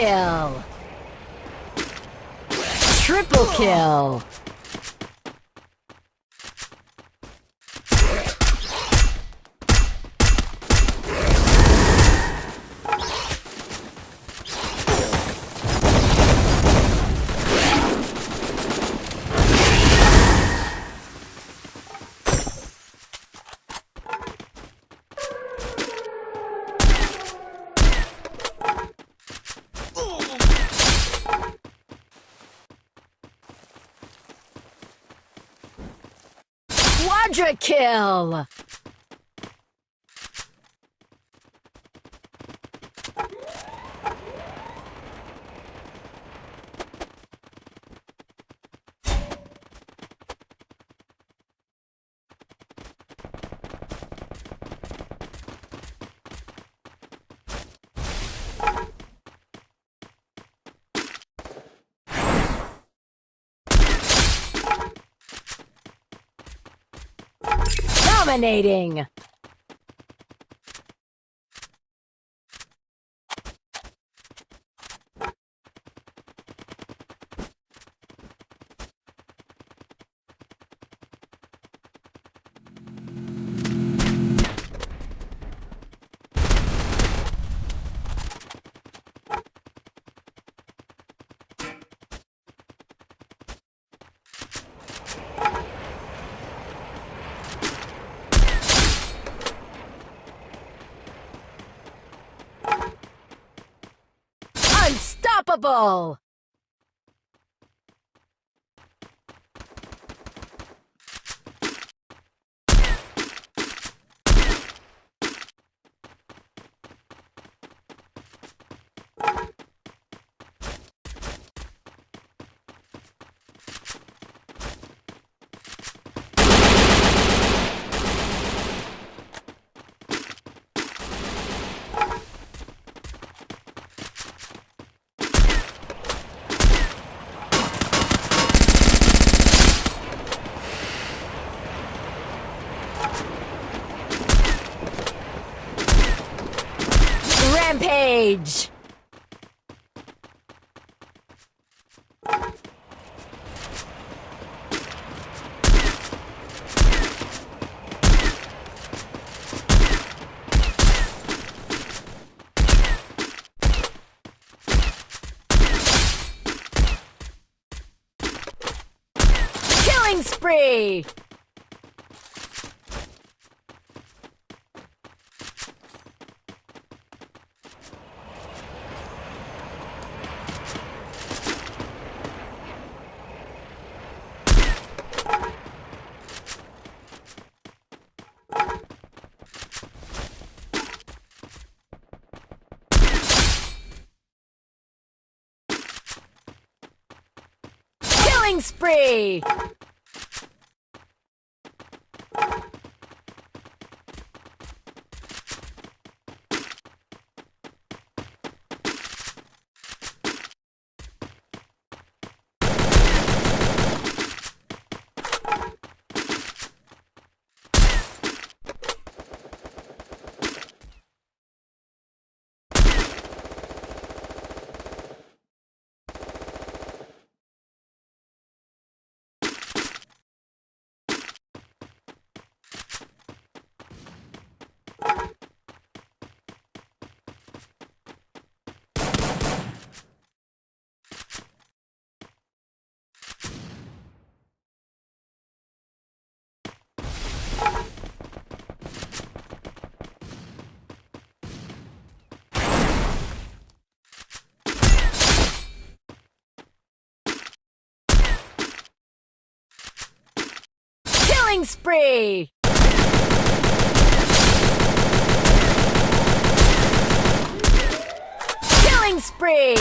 kill! Triple kill! Quadra kill! Dominating! Unstoppable! Killing spree! Killing spree! Killing spree! Killing spree!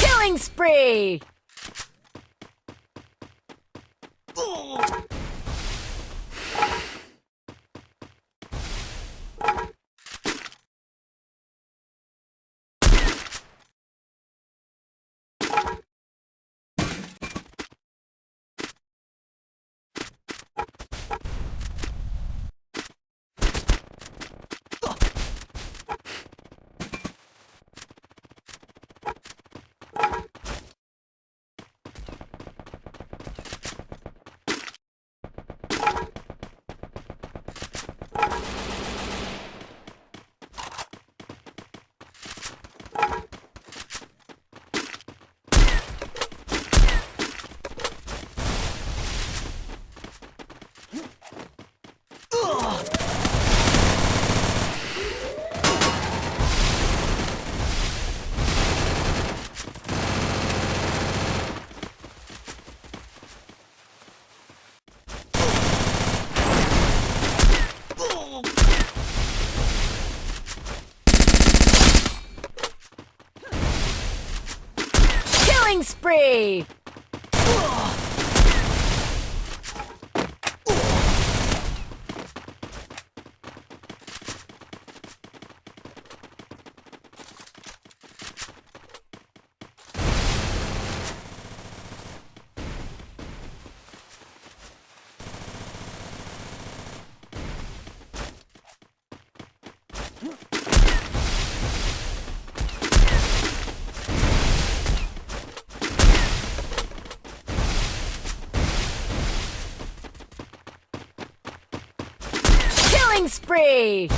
Killing spree! spree! Three. Spree!